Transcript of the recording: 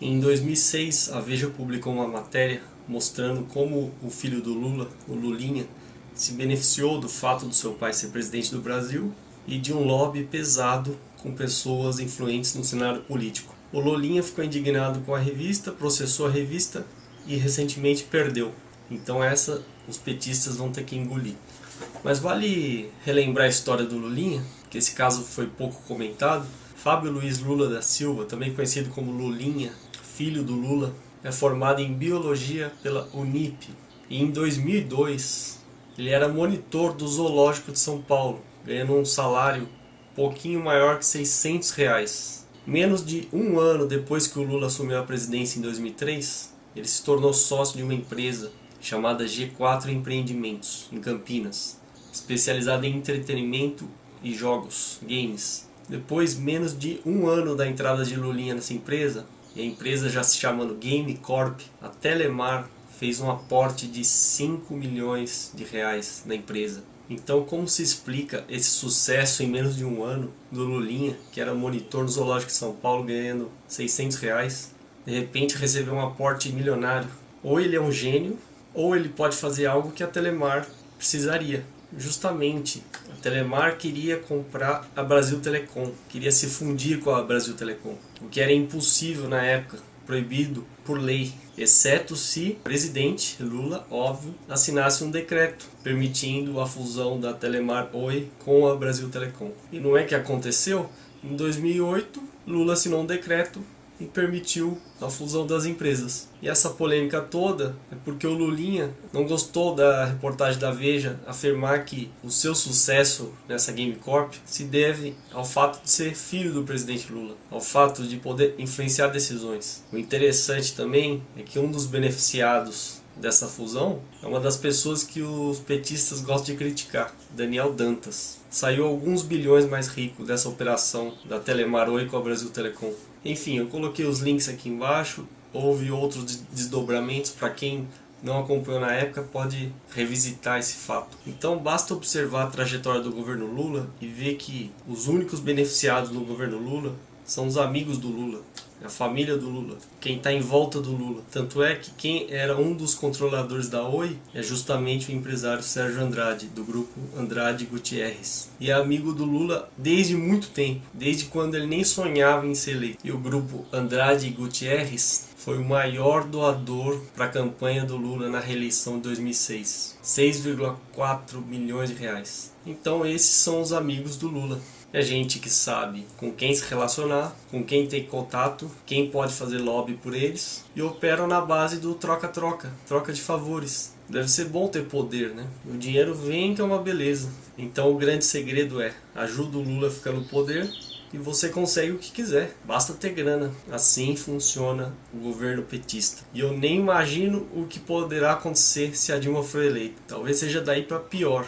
Em 2006, a Veja publicou uma matéria mostrando como o filho do Lula, o Lulinha, se beneficiou do fato do seu pai ser presidente do Brasil e de um lobby pesado com pessoas influentes no cenário político. O Lulinha ficou indignado com a revista, processou a revista e recentemente perdeu. Então essa os petistas vão ter que engolir. Mas vale relembrar a história do Lulinha, que esse caso foi pouco comentado. Fábio Luiz Lula da Silva, também conhecido como Lulinha, filho do Lula, é formado em Biologia pela Unip. E em 2002, ele era monitor do Zoológico de São Paulo, ganhando um salário pouquinho maior que 600 reais. Menos de um ano depois que o Lula assumiu a presidência em 2003, ele se tornou sócio de uma empresa chamada G4 Empreendimentos, em Campinas, especializada em entretenimento e jogos, games. Depois, menos de um ano da entrada de Lulinha nessa empresa, e a empresa já se chamando Game Corp, a Telemar fez um aporte de 5 milhões de reais na empresa. Então como se explica esse sucesso em menos de um ano do Lulinha, que era monitor no Zoológico de São Paulo ganhando 600 reais, de repente recebeu um aporte milionário? Ou ele é um gênio, ou ele pode fazer algo que a Telemar precisaria. Justamente, Telemar queria comprar a Brasil Telecom, queria se fundir com a Brasil Telecom, o que era impossível na época, proibido por lei, exceto se o presidente Lula, óbvio, assinasse um decreto permitindo a fusão da Telemar Oi com a Brasil Telecom. E não é que aconteceu? Em 2008, Lula assinou um decreto e permitiu a fusão das empresas. E essa polêmica toda é porque o Lulinha não gostou da reportagem da Veja afirmar que o seu sucesso nessa Game Corp se deve ao fato de ser filho do presidente Lula, ao fato de poder influenciar decisões. O interessante também é que um dos beneficiados dessa fusão é uma das pessoas que os petistas gostam de criticar, Daniel Dantas. Saiu alguns bilhões mais rico dessa operação da Telemar Oi com a Brasil Telecom. Enfim, eu coloquei os links aqui embaixo, houve outros desdobramentos para quem não acompanhou na época pode revisitar esse fato. Então basta observar a trajetória do governo Lula e ver que os únicos beneficiados do governo Lula são os amigos do Lula a família do Lula, quem está em volta do Lula. Tanto é que quem era um dos controladores da Oi é justamente o empresário Sérgio Andrade, do grupo Andrade Gutierrez. E é amigo do Lula desde muito tempo, desde quando ele nem sonhava em ser eleito. E o grupo Andrade Gutierrez foi o maior doador para a campanha do Lula na reeleição de 2006. 6,4 milhões de reais. Então esses são os amigos do Lula. É gente que sabe com quem se relacionar, com quem tem contato, quem pode fazer lobby por eles e operam na base do troca-troca, troca de favores. Deve ser bom ter poder, né? O dinheiro vem que é uma beleza. Então o grande segredo é, ajuda o Lula a ficar no poder e você consegue o que quiser, basta ter grana. Assim funciona o governo petista. E eu nem imagino o que poderá acontecer se a Dilma for eleita. Talvez seja daí para pior.